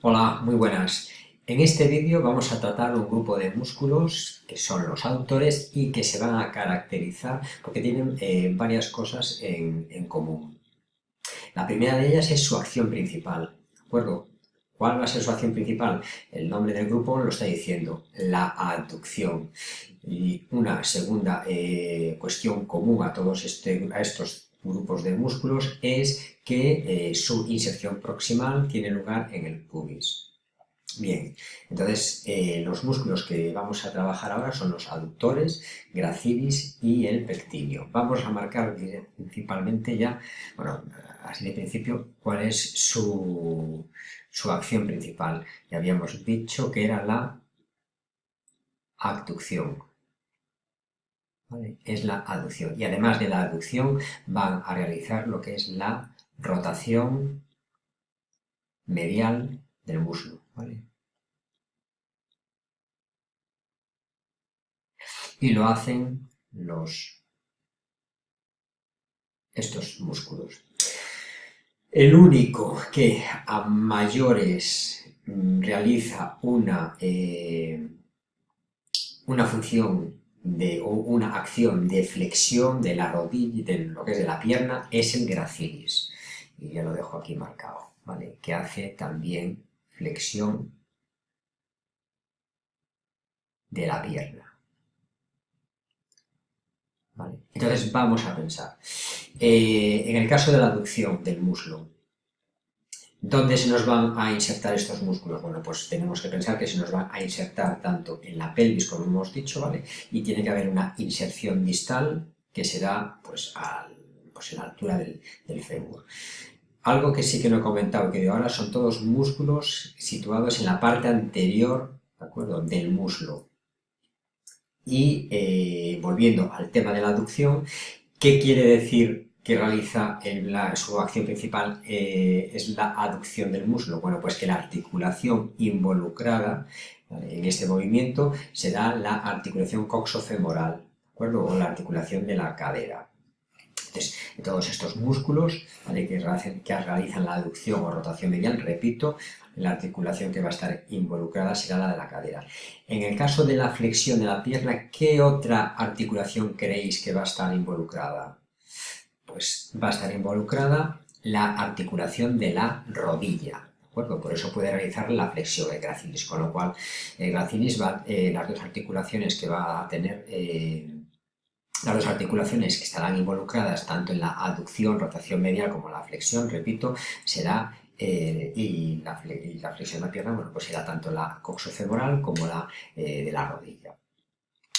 Hola, muy buenas. En este vídeo vamos a tratar un grupo de músculos que son los aductores y que se van a caracterizar porque tienen eh, varias cosas en, común. La primera de ellas es su acción principal, ¿de acuerdo? ¿Cuál va a ser su acción principal? El nombre del grupo lo está diciendo, la aducción. Y una segunda eh, cuestión común a todos este, a estos grupos de músculos es que eh, su inserción proximal tiene lugar en el pubis. Bien, entonces eh, los músculos que vamos a trabajar ahora son los aductores, gracilis y el pectíneo. Vamos a marcar principalmente ya, bueno, así de principio, cuál es su, su acción principal. Ya habíamos dicho que era la abducción es la aducción. Y además de la aducción van a realizar lo que es la rotación medial del muslo. Y lo hacen los, estos músculos. El único que a mayores mm, realiza una, eh, una función de una acción de flexión de la rodilla, de lo que es de la pierna, es el gracilis. Y ya lo dejo aquí marcado, ¿vale? Que hace también flexión de la pierna. ¿Vale? Entonces vamos a pensar. Eh, en el caso de la aducción del muslo, ¿Dónde se nos van a insertar estos músculos? Bueno, pues tenemos que pensar que se nos van a insertar tanto en la pelvis, como hemos dicho, ¿vale? Y tiene que haber una inserción distal que se da, pues, pues en la altura del, del fémur. Algo que sí que no he comentado, que de ahora son todos músculos situados en la parte anterior, ¿de acuerdo?, del muslo. Y eh, volviendo al tema de la aducción, ¿qué quiere decir que realiza su acción principal eh, es la aducción del muslo. Bueno, pues que la articulación involucrada en este movimiento será la articulación coxofemoral, ¿de acuerdo? O la articulación de la cadera. Entonces, todos estos músculos que, realizan la aducción o rotación medial, repito, la articulación que va a estar involucrada será la de la cadera. En el caso de la flexión de la pierna, ¿qué otra articulación creéis que va a estar involucrada? Pues va a estar involucrada la articulación de la rodilla. Por eso puede realizar la flexión del gracilis, con lo cual el gracilis va, eh, las dos articulaciones que va a tener, eh, las dos articulaciones que estarán involucradas tanto en la aducción, rotación medial como la flexión, repito, será eh, y, la, flexión de la pierna, bueno, pues será tanto la coxofemoral como la de la rodilla.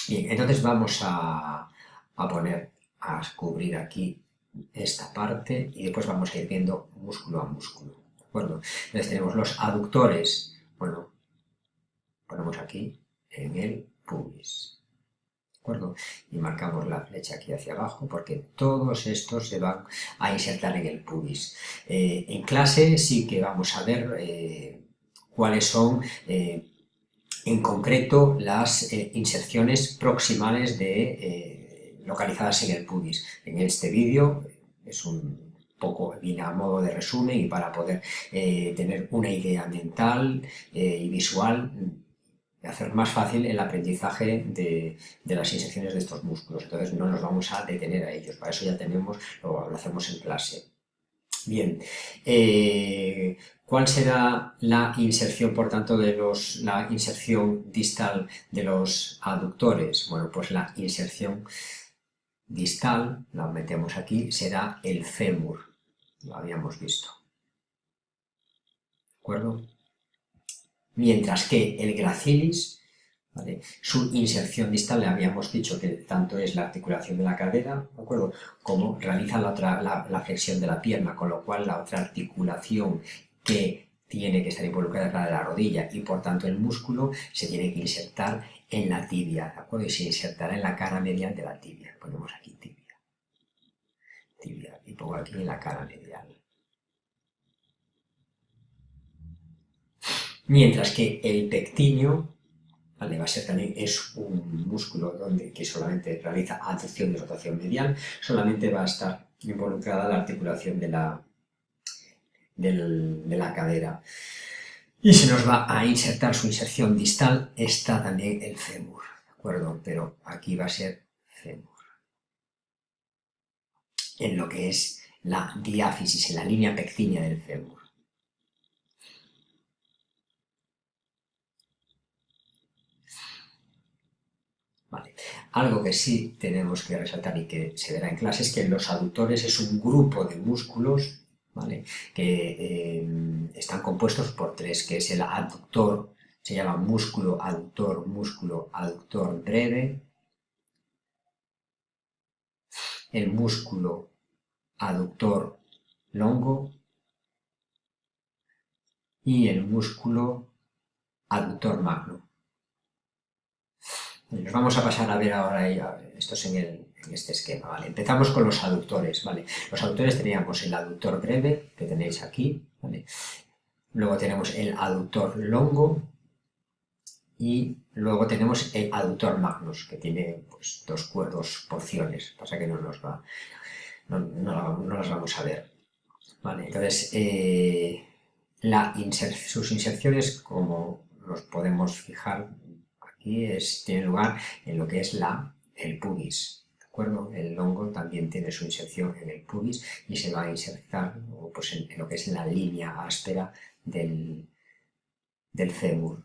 Bien, entonces vamos a, a poner, a cubrir aquí esta parte y después vamos a ir viendo músculo a músculo, ¿de acuerdo? Entonces tenemos los aductores, bueno, ponemos aquí en el pubis, ¿de acuerdo? Y marcamos la flecha aquí hacia abajo porque todos estos se van a insertar en el pubis. Eh, en clase sí que vamos a ver eh, cuáles son eh, en concreto las inserciones proximales de localizadas en el pubis. En este vídeo es un poco viene a modo de resumen y para poder eh, tener una idea mental eh, y visual hacer más fácil el aprendizaje de, las inserciones de estos músculos. Entonces no nos vamos a detener a ellos, para eso ya tenemos, lo, hacemos en clase. Bien, eh, ¿cuál será la inserción, por tanto, de los, la inserción distal de los aductores? Bueno, pues la inserción distal, la metemos aquí, será el fémur, lo habíamos visto. ¿De acuerdo? Mientras que el gracilis, su inserción distal, le habíamos dicho que tanto es la articulación de la cadera, ¿de acuerdo? Como realiza la, otra, la, flexión de la pierna, con lo cual la otra articulación que tiene que estar involucrada la de la rodilla y por tanto el músculo se tiene que insertar en la tibia, ¿de acuerdo? Y se insertará en la cara medial de la tibia. Ponemos aquí tibia. Tibia. Y pongo aquí en la cara medial. Mientras que el pectíneo, ¿vale? va a ser también, es un músculo donde, que solamente realiza aducción y rotación medial, solamente va a estar involucrada la articulación de la, de la cadera. Y se nos va a insertar su inserción distal, está también el fémur, ¿de acuerdo? Pero aquí va a ser fémur. En lo que es la diáfisis, en la línea pectínea del fémur. Vale. Algo que sí tenemos que resaltar y que se verá en clase es que los aductores es un grupo de músculos que eh, están compuestos por tres, que es el aductor, se llama músculo aductor, músculo aductor breve, el músculo aductor longo. Y el músculo aductor magno. Nos vamos a pasar a ver ahora, esto es en el, en este esquema, ¿vale? Empezamos con los aductores, ¿vale? Los aductores teníamos el aductor breve, que tenéis aquí, ¿vale? Luego tenemos el aductor longo y luego tenemos el aductor magnus, que tiene pues, dos, dos porciones, pasa que no nos va, no, las vamos a ver, ¿vale? Entonces, eh, la sus inserciones, como nos podemos fijar aquí, es, tiene lugar en lo que es la, el pubis, el longo también tiene su inserción en el pubis y se va a insertar pues, en, lo que es la línea áspera del, del fémur.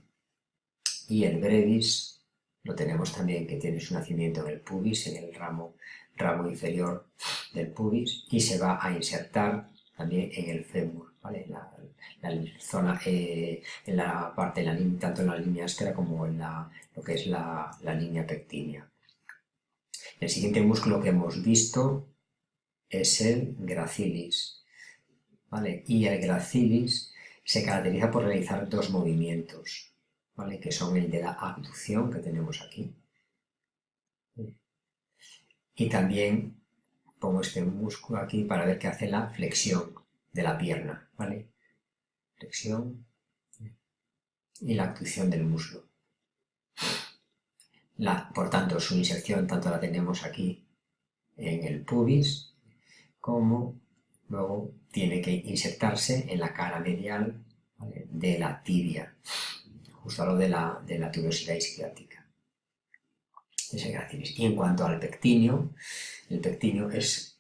Y el brevis lo tenemos también que tiene su nacimiento en el pubis, en el ramo, ramo inferior del pubis y se va a insertar también en el fémur, ¿vale? la, zona, eh, en la parte, la, tanto en la línea áspera como en la, lo que es la, la línea pectínea. El siguiente músculo que hemos visto es el gracilis. ¿vale? Y el gracilis se caracteriza por realizar dos movimientos, ¿vale? que son el de la abducción que tenemos aquí. Y también pongo este músculo aquí para ver que hace la flexión de la pierna. ¿vale? Flexión y la abducción del muslo por tanto, su inserción tanto la tenemos aquí en el pubis como luego tiene que insertarse en la cara medial de la tibia, justo a lo de la, de la tuberosidad isquiática. Y en cuanto al pectíneo, el pectíneo es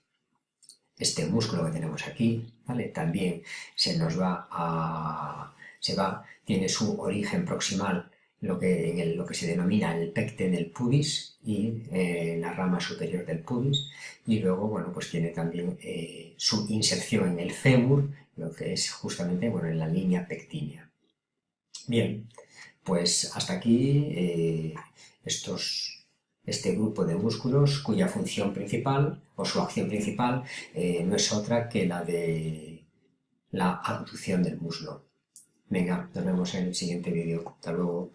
este músculo que tenemos aquí, ¿vale? también se nos va a, se va, tiene su origen proximal lo que, lo que se denomina el pecten del pubis y eh, la rama superior del pubis y luego bueno pues tiene también eh, su inserción en el fémur lo que es justamente bueno en la línea pectínea bien pues hasta aquí eh, estos este grupo de músculos cuya función principal o su acción principal no es otra que la de la abducción del muslo. Venga, nos vemos en el siguiente vídeo. Hasta luego.